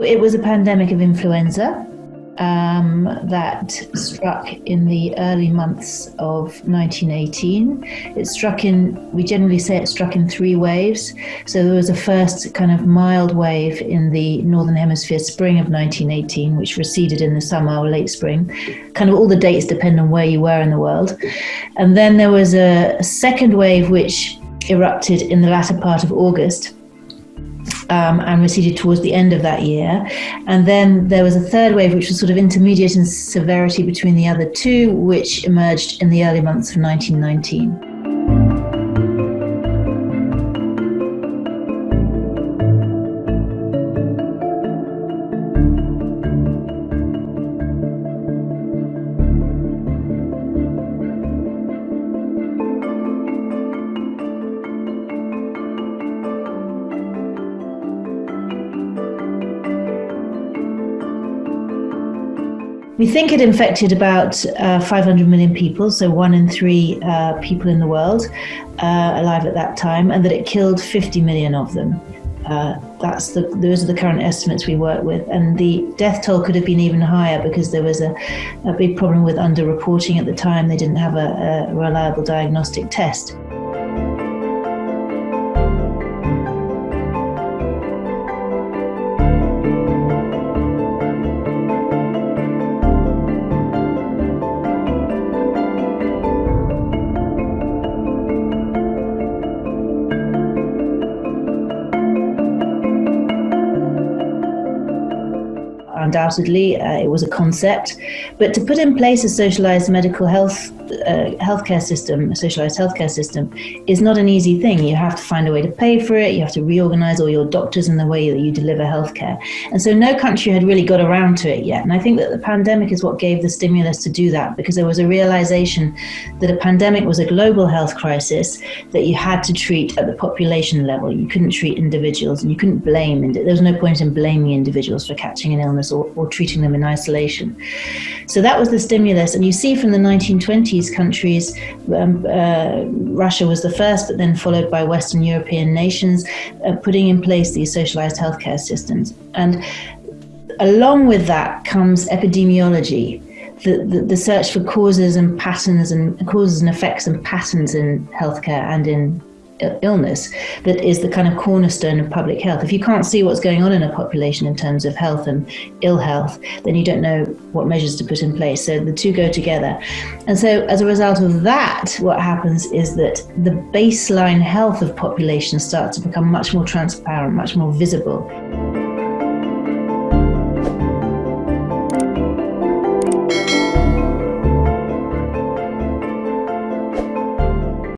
It was a pandemic of influenza um, that struck in the early months of 1918. It struck in, we generally say it struck in three waves. So there was a first kind of mild wave in the Northern Hemisphere spring of 1918, which receded in the summer or late spring. Kind of all the dates depend on where you were in the world. And then there was a, a second wave which erupted in the latter part of August um, and receded towards the end of that year. And then there was a third wave, which was sort of intermediate in severity between the other two, which emerged in the early months of 1919. We think it infected about uh, 500 million people, so one in three uh, people in the world uh, alive at that time, and that it killed 50 million of them. Uh, that's the those are the current estimates we work with, and the death toll could have been even higher because there was a, a big problem with underreporting at the time. They didn't have a, a reliable diagnostic test. Undoubtedly, uh, it was a concept. But to put in place a socialized medical health healthcare system, a socialized healthcare system, is not an easy thing. You have to find a way to pay for it. You have to reorganize all your doctors in the way that you deliver healthcare. And so no country had really got around to it yet. And I think that the pandemic is what gave the stimulus to do that because there was a realization that a pandemic was a global health crisis that you had to treat at the population level. You couldn't treat individuals and you couldn't blame. There was no point in blaming individuals for catching an illness or, or treating them in isolation. So that was the stimulus. And you see from the 1920s countries, um, uh, Russia was the first, but then followed by Western European nations, uh, putting in place these socialized healthcare systems. And along with that comes epidemiology. The, the, the, search for causes and patterns and causes and effects and patterns in healthcare and in Uh, illness that is the kind of cornerstone of public health. If you can't see what's going on in a population in terms of health and ill health, then you don't know what measures to put in place. So the two go together. And so as a result of that, what happens is that the baseline health of populations starts to become much more transparent, much more visible.